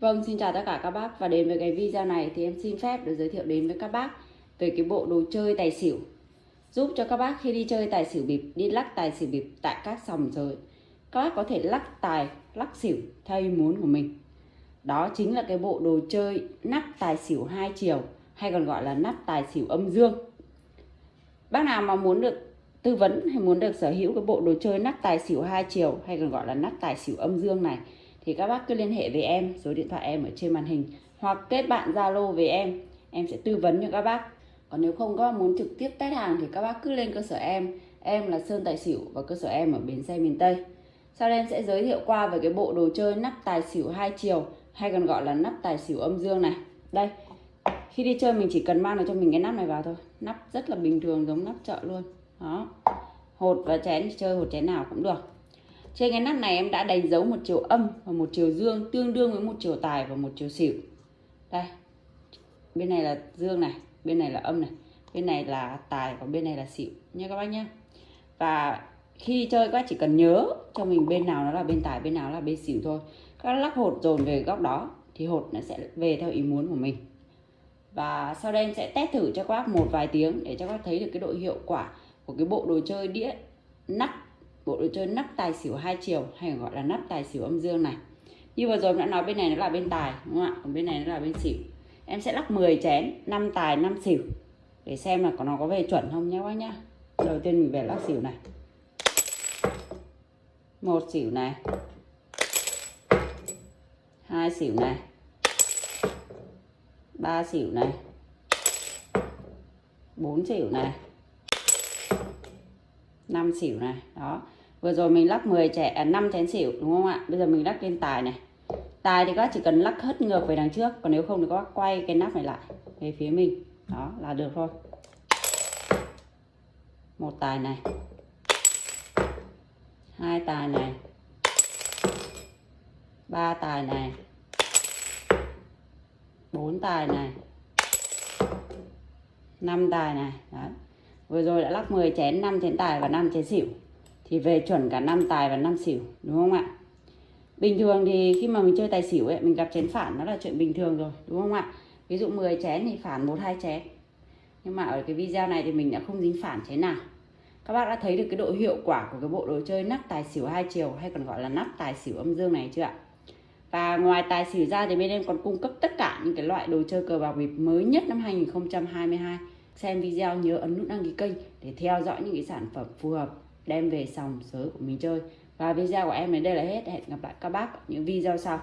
Vâng, xin chào tất cả các bác và đến với cái video này thì em xin phép được giới thiệu đến với các bác về cái bộ đồ chơi tài xỉu giúp cho các bác khi đi chơi tài xỉu bịp, đi lắc tài xỉu bịp tại các sòng chơi các bác có thể lắc tài, lắc xỉu theo ý muốn của mình. Đó chính là cái bộ đồ chơi nắp tài xỉu hai chiều hay còn gọi là nắp tài xỉu âm dương. Bác nào mà muốn được tư vấn hay muốn được sở hữu cái bộ đồ chơi nắp tài xỉu hai chiều hay còn gọi là nắp tài xỉu âm dương này thì các bác cứ liên hệ với em, số điện thoại em ở trên màn hình, hoặc kết bạn Zalo với em. Em sẽ tư vấn cho các bác. Còn nếu không các bác muốn trực tiếp test hàng thì các bác cứ lên cơ sở em. Em là Sơn Tài Xỉu và cơ sở em ở bến xe miền Tây. Sau đây em sẽ giới thiệu qua về cái bộ đồ chơi nắp tài xỉu hai chiều, hay còn gọi là nắp tài xỉu âm dương này. Đây, khi đi chơi mình chỉ cần mang được cho mình cái nắp này vào thôi. Nắp rất là bình thường, giống nắp chợ luôn. Đó. Hột và chén chơi hột chén nào cũng được trên cái nắp này em đã đánh dấu một chiều âm và một chiều dương tương đương với một chiều tài và một chiều xỉu. Đây. Bên này là dương này, bên này là âm này, bên này là tài và bên này là xỉu nha các bác nhé và khi chơi các bác chỉ cần nhớ cho mình bên nào nó là bên tài, bên nào là bên xỉu thôi. Các lắc hột dồn về góc đó thì hột nó sẽ về theo ý muốn của mình. Và sau đây em sẽ test thử cho các bác một vài tiếng để cho các bác thấy được cái độ hiệu quả của cái bộ đồ chơi đĩa nắp bộ đồ chơi nắp tài xỉu hai chiều, hay gọi là nắp tài xỉu âm dương này. Như vừa rồi em đã nói bên này nó là bên tài, đúng không ạ? Còn bên này nó là bên xỉu. Em sẽ lắc 10 chén 5 tài 5 xỉu, để xem là có nó có về chuẩn không nhé các bác nhá. Đầu tiên mình về lắc xỉu này. Một xỉu này. Hai xỉu này. Ba xỉu này. Bốn xỉu này. 5 xỉu này. Đó vừa rồi mình lắc 10 trẻ à, 5 chén xỉu đúng không ạ? Bây giờ mình lắc lên tài này. Tài thì các bác chỉ cần lắc hết ngược về đằng trước còn nếu không thì các bác quay cái nắp này lại về phía mình. Đó là được thôi. Một tài này. Hai tài này. Ba tài này. Bốn tài này. Năm tài này. Đấy. Vừa rồi đã lắc 10 chén 5 chén tài và 5 chén xỉu thì về chuẩn cả năm tài và năm xỉu, đúng không ạ? Bình thường thì khi mà mình chơi tài xỉu ấy, mình gặp chén phản, nó là chuyện bình thường rồi, đúng không ạ? Ví dụ 10 chén thì phản một, hai chén. Nhưng mà ở cái video này thì mình đã không dính phản chén nào. Các bác đã thấy được cái độ hiệu quả của cái bộ đồ chơi nắp tài xỉu hai chiều, hay còn gọi là nắp tài xỉu âm dương này chưa ạ? Và ngoài tài xỉu ra thì bên em còn cung cấp tất cả những cái loại đồ chơi cờ bạc bịp mới nhất năm 2022 xem video nhớ ấn nút đăng ký kênh để theo dõi những cái sản phẩm phù hợp đem về sòng sới của mình chơi. Và video của em đến đây là hết. Hẹn gặp lại các bác ở những video sau.